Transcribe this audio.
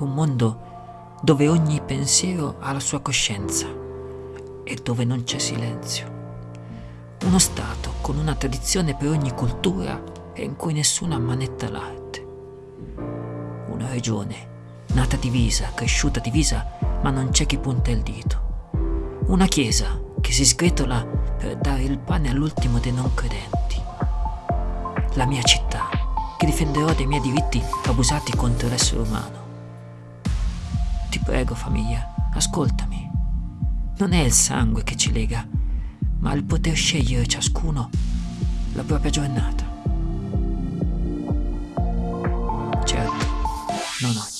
Un mondo dove ogni pensiero ha la sua coscienza e dove non c'è silenzio. Uno Stato con una tradizione per ogni cultura e in cui nessuno ammanetta l'arte. Una regione nata divisa, cresciuta divisa, ma non c'è chi punta il dito. Una chiesa che si sgretola per dare il pane all'ultimo dei non credenti. La mia città, che difenderò dei miei diritti abusati contro l'essere umano. Ti prego, famiglia, ascoltami. Non è il sangue che ci lega, ma il poter scegliere ciascuno la propria giornata. Certo, non oggi.